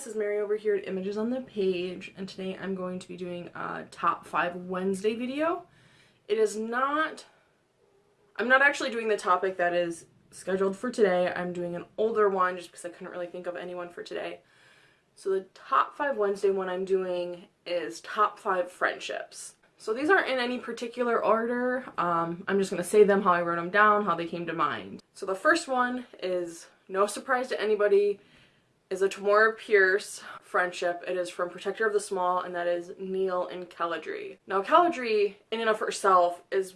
this is Mary over here at Images on the Page, and today I'm going to be doing a Top 5 Wednesday video. It is not, I'm not actually doing the topic that is scheduled for today, I'm doing an older one just because I couldn't really think of anyone for today. So the Top 5 Wednesday one I'm doing is Top 5 Friendships. So these aren't in any particular order, um, I'm just going to say them how I wrote them down, how they came to mind. So the first one is no surprise to anybody, is a Tamora Pierce friendship. It is from Protector of the Small, and that is Neal and Keladry. Now, Keladry, in and of herself, is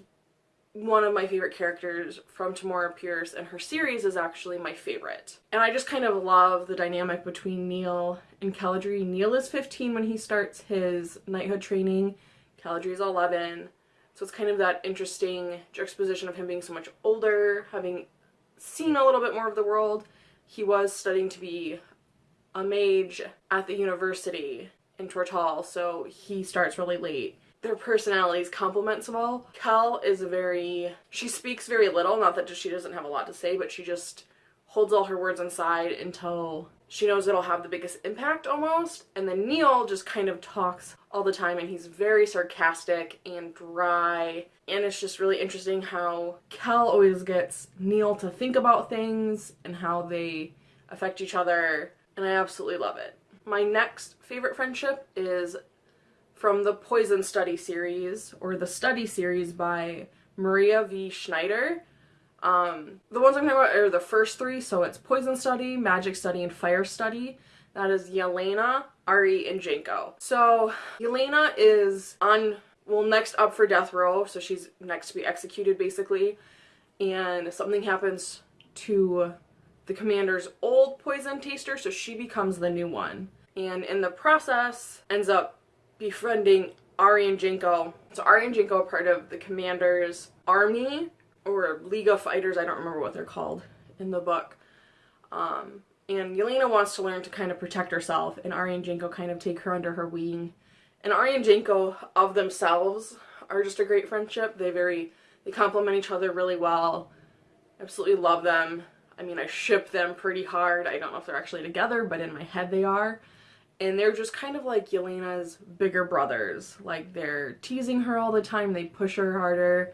one of my favorite characters from Tamora Pierce, and her series is actually my favorite. And I just kind of love the dynamic between Neal and Keladry. Neal is 15 when he starts his knighthood training. Keladry is 11. So it's kind of that interesting juxtaposition of him being so much older, having seen a little bit more of the world. He was studying to be a mage at the university in Tortall, so he starts really late. Their personalities complement them all. Kel is a very, she speaks very little, not that she doesn't have a lot to say, but she just holds all her words inside until she knows it'll have the biggest impact almost. And then Neal just kind of talks all the time and he's very sarcastic and dry. And it's just really interesting how Kel always gets Neal to think about things and how they affect each other and I absolutely love it. My next favorite friendship is from the Poison Study series, or the Study series by Maria V. Snyder. Um, the ones I'm talking about are the first three, so it's Poison Study, Magic Study, and Fire Study. That is Yelena, Ari, and Janco. So Yelena is on, well, next up for death row, so she's next to be executed basically, and something happens to the commander's old poison taster, so she becomes the new one. And in the process, ends up befriending Ari and Janco. So Ari and Janco are part of the commander's army, or League of Fighters, I don't remember what they're called in the book. Um, and Yelena wants to learn to kind of protect herself, and Ari and Janco kind of take her under her wing. And Ari and Janco of themselves are just a great friendship. They very, they complement each other really well. Absolutely love them. I mean, I ship them pretty hard. I don't know if they're actually together, but in my head they are. And they're just kind of like Yelena's bigger brothers. Like, they're teasing her all the time. They push her harder.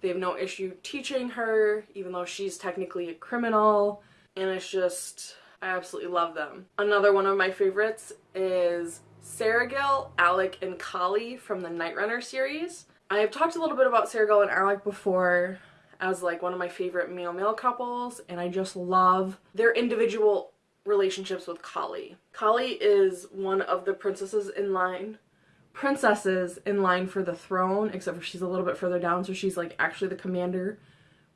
They have no issue teaching her, even though she's technically a criminal. And it's just, I absolutely love them. Another one of my favorites is Seregil, Alec, and Kali from the Nightrunner series. I have talked a little bit about Seregil and Alec before as like one of my favorite male-male couples and I just love their individual relationships with Kali. Kali is one of the princesses in line princesses in line for the throne except for she's a little bit further down so she's like actually the commander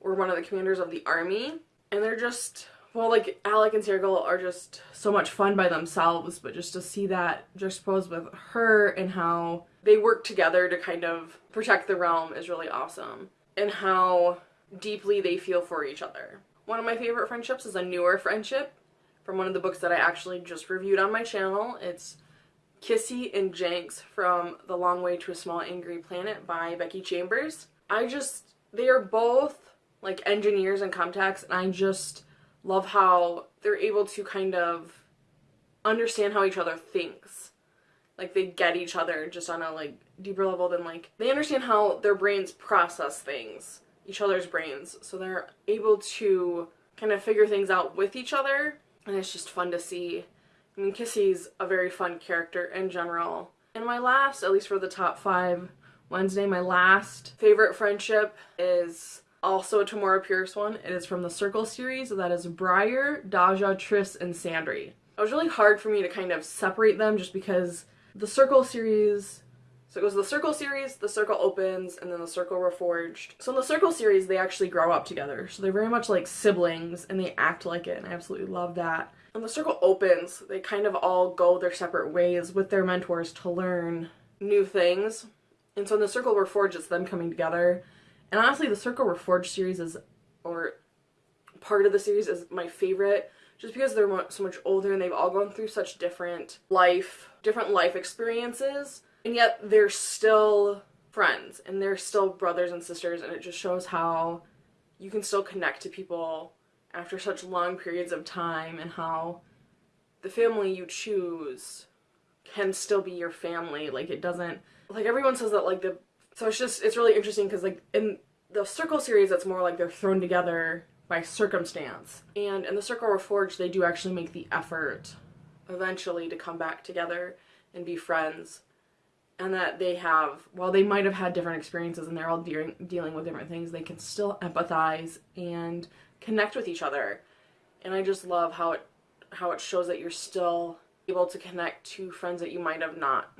or one of the commanders of the army and they're just well like Alec and Seregil are just so much fun by themselves but just to see that juxtaposed with her and how they work together to kind of protect the realm is really awesome and how deeply they feel for each other. One of my favorite friendships is a newer friendship from one of the books that I actually just reviewed on my channel. It's Kizzy and Jenks from The Long Way to a Small Angry Planet by Becky Chambers. I just, they are both like engineers and comtechs and I just love how they're able to kind of understand how each other thinks. Like they get each other just on a like deeper level than like, they understand how their brains process things each other's brains. So they're able to kind of figure things out with each other. And it's just fun to see. I mean, Kizzy's a very fun character in general. And my last, at least for the top five Wednesday, my last favorite friendship is also a Tamora Pierce one. It is from the Circle series. That is Briar, Daja, Tris, and Sandry. It was really hard for me to kind of separate them just because the Circle series so it goes the Circle series, the Circle opens, and then the Circle reforged. So in the Circle series, they actually grow up together. So they're very much like siblings, and they act like it, and I absolutely love that. When the Circle opens, they kind of all go their separate ways with their mentors to learn new things. And so in the Circle Reforged, it's them coming together. And honestly, the Circle Reforged series is, or part of the series is my favorite just because they're so much older and they've all gone through such different life, different life experiences and yet they're still friends and they're still brothers and sisters and it just shows how you can still connect to people after such long periods of time and how the family you choose can still be your family. Like it doesn't like everyone says that like the so it's just it's really interesting because like in the circle series it's more like they're thrown together by circumstance. And in the Circle Reforged they do actually make the effort eventually to come back together and be friends. And that they have, while they might have had different experiences and they're all de- dealing with different things, they can still empathize and connect with each other. And I just love how it how it shows that you're still able to connect to friends that you might have not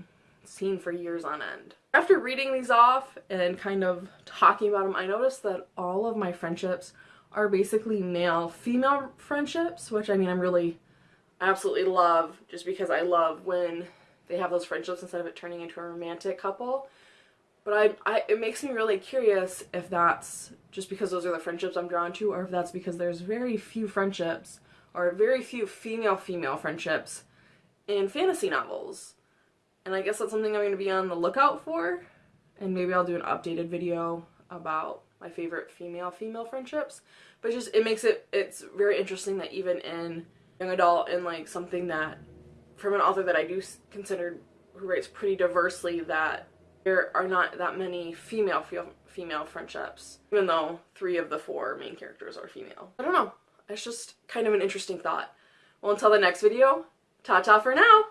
seen for years on end. After reading these off and kind of talking about them, I noticed that all of my friendships are basically male female friendships, which I mean, I'm really absolutely love just because I love when they have those friendships instead of it turning into a romantic couple. But I, I, it makes me really curious if that's just because those are the friendships I'm drawn to, or if that's because there's very few friendships, or very few female-female friendships in fantasy novels. And I guess that's something I'm going to be on the lookout for. And maybe I'll do an updated video about my favorite female-female friendships. But just, it makes it, it's very interesting that even in young adult and like something that, from an author that I do consider who writes pretty diversely, that there are not that many female female friendships, even though three of the four main characters are female. I don't know. It's just kind of an interesting thought. Well, until the next video, ta-ta for now!